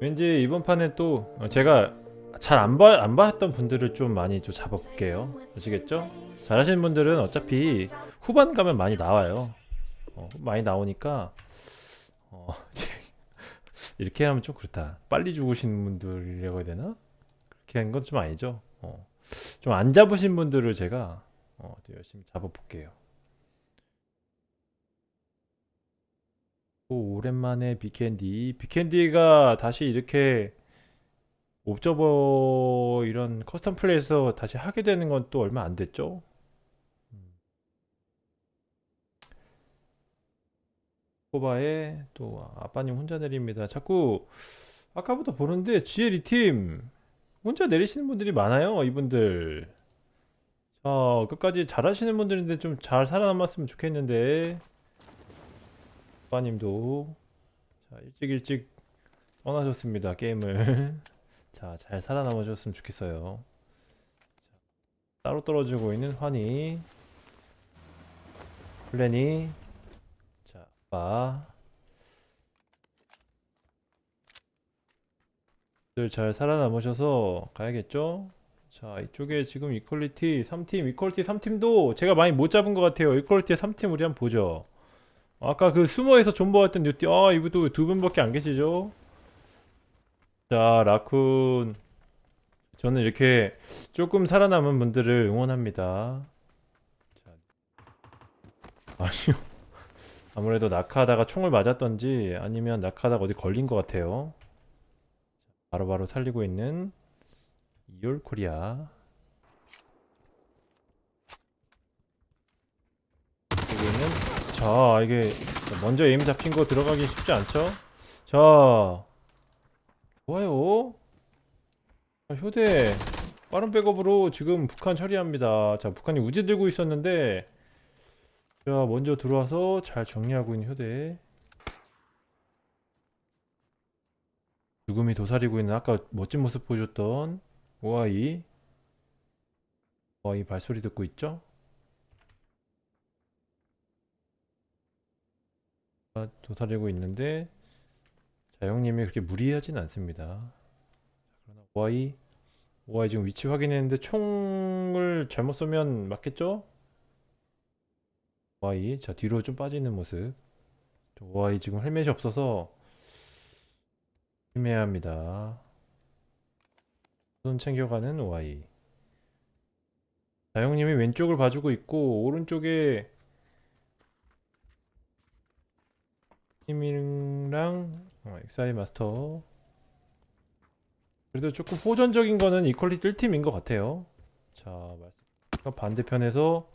왠지 이번 판에 또 어, 제가 잘 안 봐, 안 봤던 분들을 좀 많이 좀 잡아볼게요. 아시겠죠? 잘하시는 분들은 어차피 후반 가면 많이 나와요. 어, 많이 나오니까 어, 이렇게 하면 좀 그렇다. 빨리 죽으시는 분들이라고 해야 되나? 그렇게 한 건 좀 아니죠. 어, 좀안 잡으신 분들을 제가 어, 또 열심히 잡아볼게요. 오, 오랜만에 비캔디. 비캔디가 다시 이렇게 옵저버 이런 custom 플레이에서 다시 하게 되는 건 또 얼마 안 됐죠? 음. 코바에 또 아빠님 혼자 내립니다. 자꾸 아까부터 보는데 GL 이팀 혼자 내리시는 분들이 많아요. 이분들. 자, 끝까지 잘하시는 분들인데 좀 잘 살아남았으면 좋겠는데. 아빠님도 자, 일찍 일찍 떠나셨습니다. 게임을. 자, 잘 살아남으셨으면 좋겠어요. 자, 따로 떨어지고 있는 환희, 플래니, 자, 아빠. 들잘 살아남으셔서 가야겠죠? 자, 이쪽에 지금 이퀄리티 3팀, 이퀄리티 3팀도 제가 많이 못 잡은 것 같아요. 이퀄리티 3팀 우리 한번 보죠. 아까 그 수모에서 존버했던 뉴티, 아, 이분도 두 분밖에 안 계시죠? 자, 라쿤. 저는 이렇게 조금 살아남은 분들을 응원합니다. 자, 아니요. 아무래도 낙하하다가 총을 맞았던지 아니면 낙하하다가 어디 걸린 것 같아요. 바로바로 살리고 있는 이올 코리아. 여기는 자, 이게 먼저 에임 잡힌 거 들어가기 쉽지 않죠? 자, 좋아요. 자, 효대 빠른 백업으로 지금 북한 처리합니다. 자, 북한이 우지 들고 있었는데 자, 먼저 들어와서 잘 정리하고 있는 효대. 죽음이 도사리고 있는 아까 멋진 모습 보여줬던 오아이. 오아이 발소리 듣고 있죠? 아, 도사리고 있는데 자, 형님이 그렇게 무리하진 않습니다. 자, 그러나 오아이 오아이 지금 위치 확인했는데 총을 잘못 쏘면 맞겠죠? 오아이 자 뒤로 좀 빠지는 모습. 오아이 지금 헬멧이 없어서 힘해야 합니다. 손 챙겨가는 오아이. 자, 형님이 왼쪽을 봐주고 있고 오른쪽에 팀이랑 어, 엑사이 마스터. 그래도 조금 호전적인 거는 이퀄리티 1팀인 것 같아요. 자 반대편에서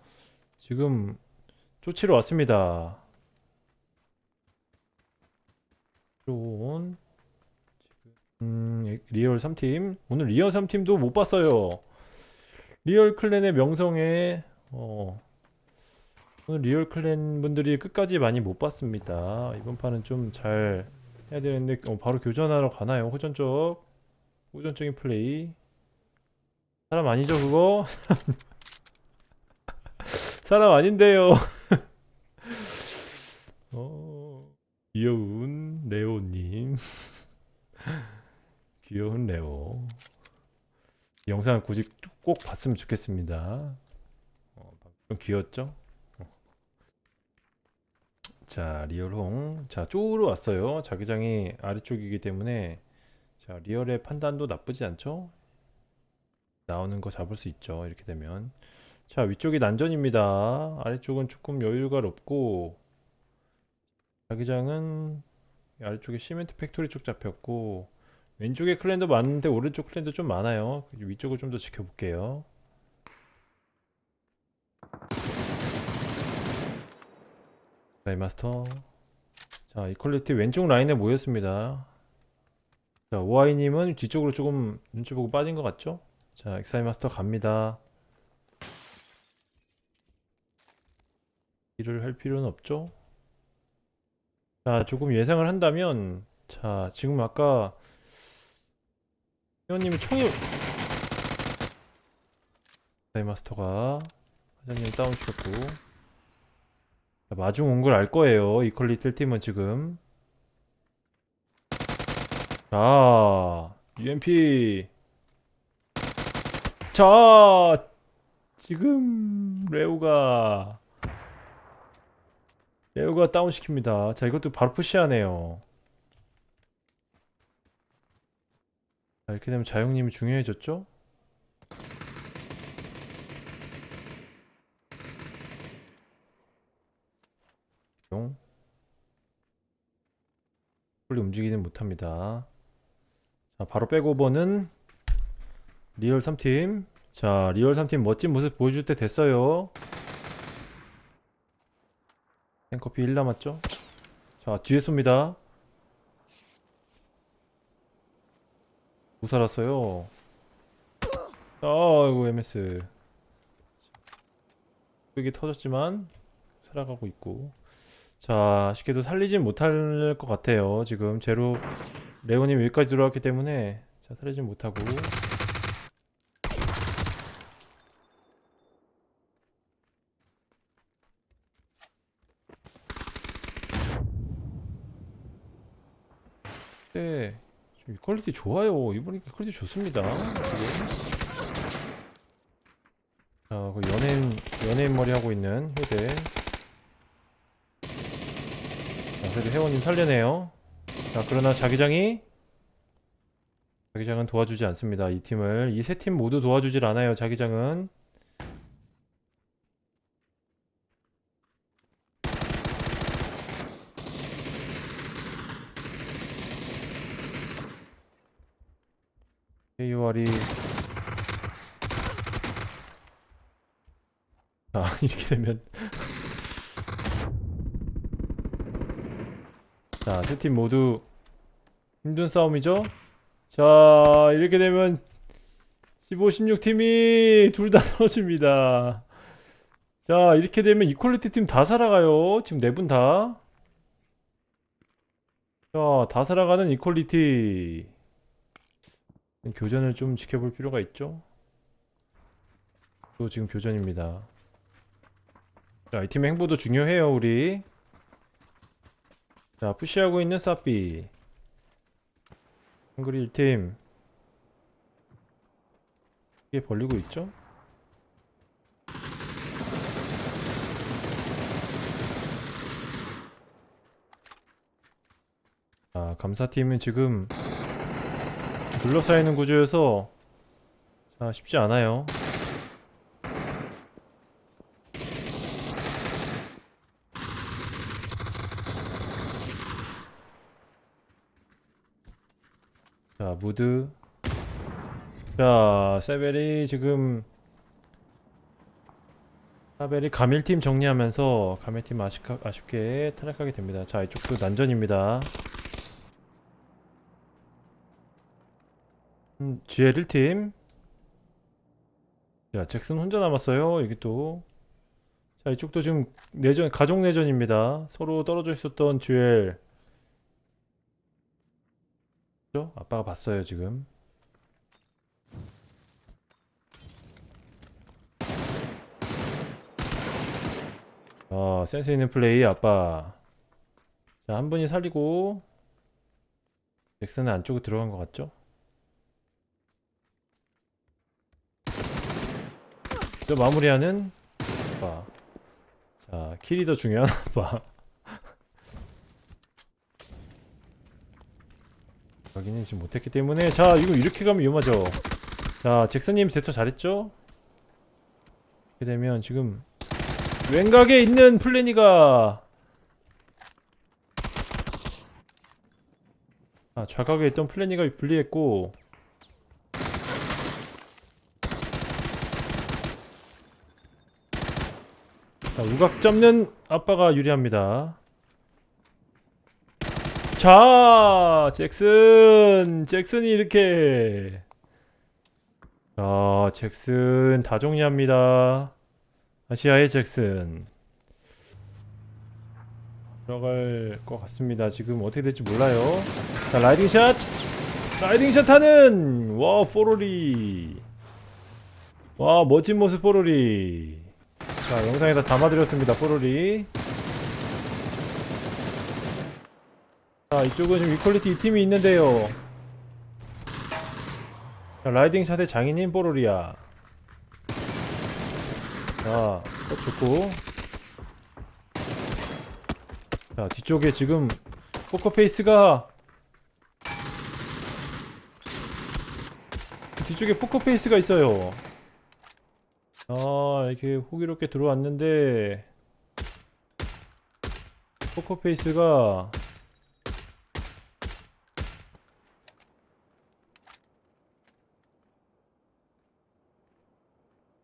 지금 쫓으러 왔습니다. 음, 리얼 3팀 오늘 리얼 3팀도 못 봤어요 리얼 clan의 명성에 어, 오늘 리얼 clan 분들이 끝까지 많이 못 봤습니다. 이번 판은 좀 잘 해야 되는데 어, 바로 교전하러 가나요? 호전적 호전적인 플레이 사람 아니죠 그거? 사람 아닌데요. 어, 귀여운 레오님 귀여운 레오 이 영상을 굳이 꼭 봤으면 좋겠습니다. 어, 좀 귀엽죠? 자 리얼홍 자 쪽으로 왔어요. 자기장이 아래쪽이기 때문에. 자 리얼의 판단도 나쁘지 않죠? 나오는 거 잡을 수 있죠 이렇게 되면. 자 위쪽이 난전입니다. 아래쪽은 조금 여유가 없고. 자기장은 아래쪽에 Cement Factory 쪽 잡혔고 왼쪽에 clan도 많은데 오른쪽 clan도 좀 많아요. 위쪽을 좀 더 지켜볼게요. 에임마스터. 자 이퀄리티 왼쪽 라인에 모였습니다. 자 오아이님은 뒤쪽으로 조금 눈치 보고 빠진 것 같죠? 자 에임마스터 갑니다. 일을 할 필요는 없죠? 자 조금 예상을 한다면 자 지금 아까 회원님이 총이 엑사이마스터가 사장님 다운 시켰고. 자, 마중 온 걸 알 거예요. 이퀄리 뜰 팀은 지금. 자 UMP 자 지금 레오가 레오가 다운 시킵니다. 자 이것도 바로 푸시하네요 이렇게 되면 자영님이 중요해졌죠? 용. 빨리 움직이는 못합니다. 자, 바로 백오버는 리얼 3팀. 자, 리얼 3팀 멋진 모습 보여줄 때 됐어요. 탱커피 1 남았죠? 자, 뒤에 쏩니다. 못 살았어요. 아이고, MS. 여기 터졌지만, 살아가고 있고. 자, 쉽게도 살리진 못할 것 같아요. 지금 제로 레오님 여기까지 들어왔기 때문에 자, 살리진 못하고 네, 좀 이 퀄리티 좋아요. 이번에 이퀄리티 좋습니다. 자, 그 연예인 연예인 머리 하고 있는 효대. 자, 그래도 회원님 살려내요. 자, 그러나 자기장이 자기장은 도와주지 않습니다. 이 팀을 이 세 팀 모두 도와주질 않아요. 자기장은 KOR이 자 이렇게 되면 자, 세팀 모두 힘든 싸움이죠? 자, 이렇게 되면 15, 16팀이 둘 다 떨어집니다. 자, 이렇게 되면 이퀄리티 팀 다 살아가요. 지금 네 분 다. 자, 다 살아가는 이퀄리티. 교전을 좀 지켜볼 필요가 있죠? 또 지금 교전입니다. 자, 이 팀의 행보도 중요해요, 우리. 자, 푸시하고 있는 사비. 한글이 1팀. 이게 벌리고 있죠? 자, 감사팀은 지금 둘러싸이는 구조여서 자, 쉽지 않아요. 자, 무드. 자, 세벨이 지금 사벨이 가밀팀 정리하면서 가밀팀 아쉽, 아쉽게 탈락하게 됩니다. 자, 이쪽도 난전입니다. 음, GL 1팀. 자, 잭슨 혼자 남았어요. 여기 또. 자, 이쪽도 지금 내전, 가족 내전입니다. 서로 떨어져 있었던 GL. 그죠? 아빠가 봤어요 지금 어 센스 있는 플레이 아빠 자 한 분이 살리고 잭슨은 안쪽으로 들어간 것 같죠? 저 마무리하는 아빠. 자 킬이 더 중요한 아빠. 확인은 지금 못했기 때문에. 자 이거 이렇게 가면 위험하죠. 자 잭슨님 대처 잘했죠? 이렇게 되면 지금 왼각에 있는 플래니가 아 좌각에 있던 플래니가 분리했고 자 우각 잡는 아빠가 유리합니다 자, 잭슨, 잭슨이 이렇게. 자, 잭슨 다 정리합니다. 아시아의 잭슨. 들어갈 것 같습니다. 지금 어떻게 될지 몰라요. 자, riding shot! riding shot 하는! 와, 포로리. 와, 멋진 모습 포로리. 자 영상에다 담아드렸습니다 뽀로리. 자 이쪽은 지금 이퀄리티 2팀이 있는데요. 자, riding shot의 장인인 뽀로리야. 자 어, 좋고. 자 뒤쪽에 지금 포커페이스가 뒤쪽에 포커페이스가 있어요 아 이렇게 호기롭게 들어왔는데 포커페이스가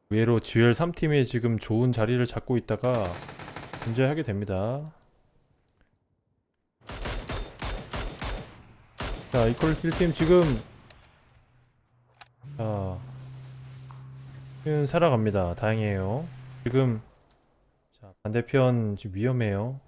의외로 GL 3팀이 지금 좋은 자리를 잡고 있다가 존재하게 됩니다. 자 이퀄리티 1팀 지금 자은 살아갑니다. 다행이에요. 지금 자 반대편 지금 위험해요.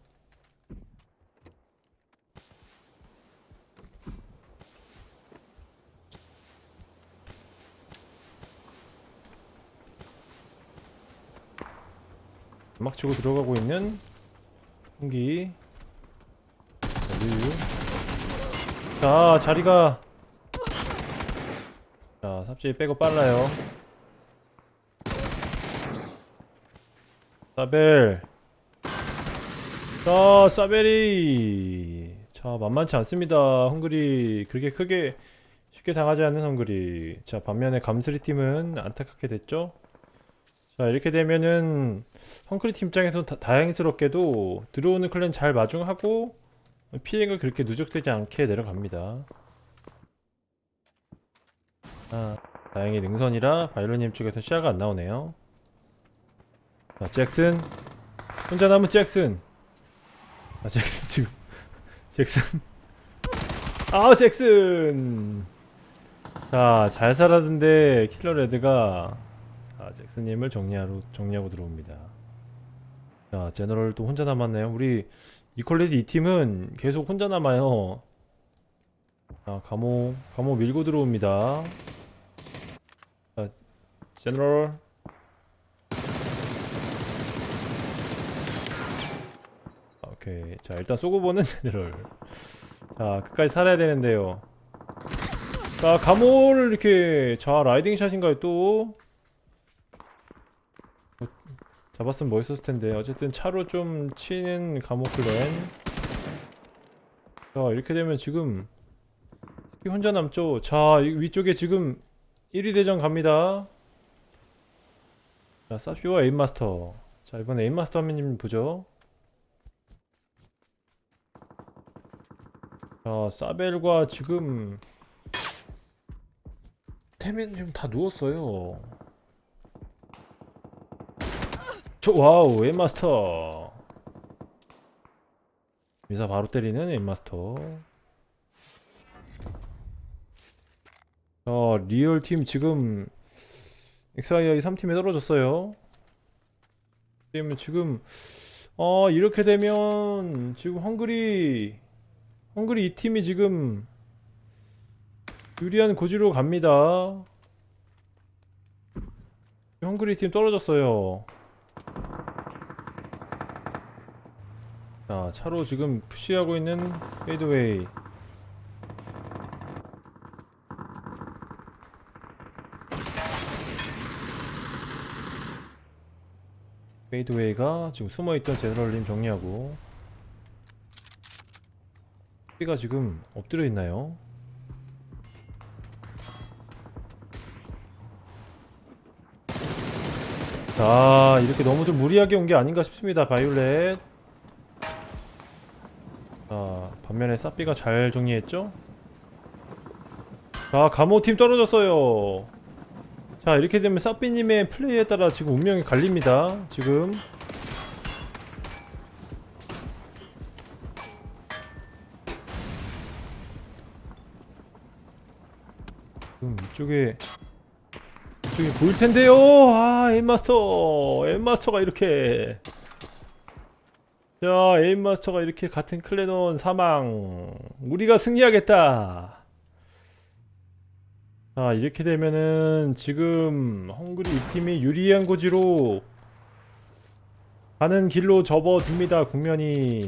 막 치고 들어가고 있는 홍기 자, 자리가 자 삽질 빼고 빨라요 사벨. 자 사벨이. 자 만만치 않습니다. 헝그리 그렇게 크게 쉽게 당하지 않는 헝그리. 자 반면에 감스리 팀은 안타깝게 됐죠? 자 이렇게 되면은 헝그리 팀 입장에서 다, 다행스럽게도 들어오는 클랜 잘 마중하고 피해가 그렇게 누적되지 않게 내려갑니다. 아 다행히 능선이라 바이올린 쪽에서 시야가 안 나오네요 자, 잭슨. 혼자 남은 잭슨. 아, 잭슨 지금. 잭슨. 아, 잭슨. 자, 잘 살았는데 킬러 레드가 자, 잭슨님을 정리하러 정리하고 들어옵니다. 자, 제너럴 또 혼자 남았네요. 우리 이퀄리티 이 팀은 계속 혼자 남아요. 자, 감호 감호 밀고 들어옵니다. 자, 제너럴 오케이. 자 일단 쏘고 보는 제너럴 자 끝까지 살아야 되는데요. 자 감호를 이렇게 자 라이딩 샷인가요 또? 어, 잡았으면 멋있었을 텐데. 어쨌든 차로 좀 치는 감호 클랜. 자 이렇게 되면 지금 스키 혼자 남죠? 자이 위쪽에 지금 1위 대전 갑니다. 자 사피와 에임마스터. 자 이번에 에임마스터 화면님 보죠 자, 사벨과 지금 태민 지금 다 누웠어요. 저 와우, 엠마스터. 미사 바로 때리는 엠마스터. 자, 리얼 팀 지금 XII 3팀에 떨어졌어요. 지금 어 이렇게 되면 지금 헝그리 헝그리 이 팀이 지금 유리한 고지로 갑니다. 헝그리 팀 떨어졌어요. 자, 차로 지금 push하고 있는 페이드웨이. 페이드웨이가 지금 숨어있던 제너럴님 정리하고 가 지금 엎드려 있나요? 자 이렇게 너무 좀 무리하게 온 게 아닌가 싶습니다 바이올렛 자 반면에 사삐가 잘 정리했죠? 자 감호팀 떨어졌어요 자 이렇게 되면 사삐님의 플레이에 따라 지금 운명이 갈립니다 지금 이쪽에 이쪽에 보일 텐데요. 아, 에임 마스터. 에임 마스터가 이렇게 자, 에임 마스터가 이렇게 같은 클레논 사망. 우리가 승리하겠다. 자, 이렇게 되면은 지금 헝그리 이 팀이 유리한 고지로 가는 길로 접어듭니다 국면이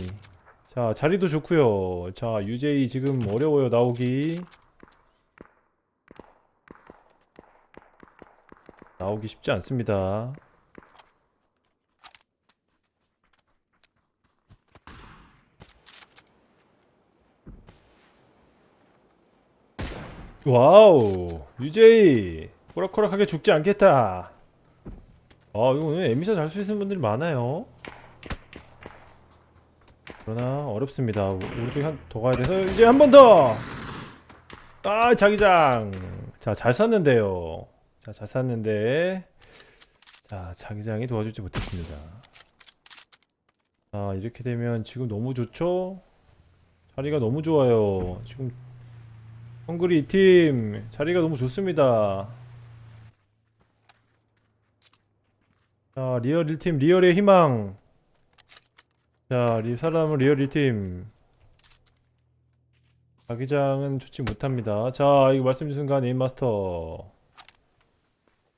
자 자리도 좋고요 자 UJ 지금 어려워요 나오기 나오기 쉽지 않습니다. wow UJ 호락호락하게 죽지 않겠다. 아 이거 오늘 에미사 잘 쓰시는 분들이 많아요. 그러나 어렵습니다. 오른쪽에 한 더 가야 돼서 이제 한 번더. 아 자기장. 자 잘 쐈는데요 자 잘 쐈는데. 자 자기장이 도와주지 못했습니다. 자 이렇게 되면 지금 너무 좋죠? 자리가 너무 좋아요. 지금 헝그리 팀 자리가 너무 좋습니다. 자 리얼 1팀 리얼의 희망. 자 리, 사람은 리얼 1팀. 자기장은 좋지 못합니다. 자 이거 말씀 주신 순간 에임마스터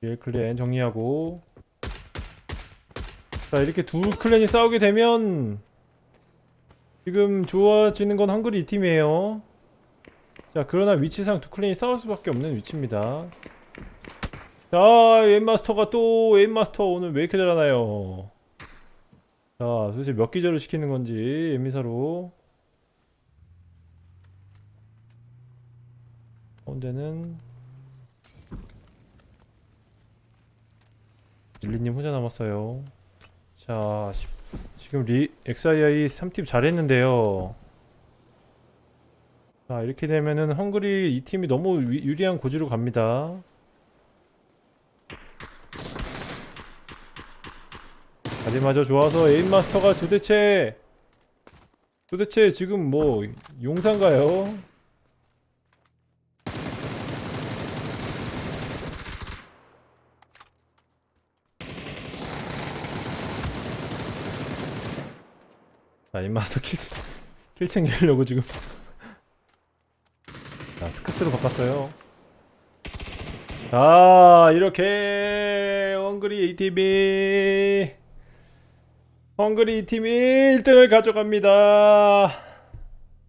리얼 clan 정리하고. 자 이렇게 두 클랜이 싸우게 되면 지금 좋아지는 건 헝그리 2팀이에요. 자 그러나 위치상 두 클랜이 싸울 수밖에 없는 위치입니다. 자 에임마스터가 또 에임마스터 오늘 왜 이렇게 잘하나요? 자 도대체 몇 기절을 시키는 건지 에미사로. 가운데는 릴리님 혼자 남았어요. 자 시- 지금 리 XII 3팀 잘했는데요. 자 이렇게 되면은 헝그리 이 팀이 너무 위- 유리한 고지로 갑니다. 자리마저 좋아서 에임마스터가 도대체 도대체 지금 뭐 용산가요? 자 에임마스터 kill, kill 챙기려고 지금. 자 SKS로 바꿨어요. 자 이렇게 헝그리 A팀이 헝그리 팀이 1등을 가져갑니다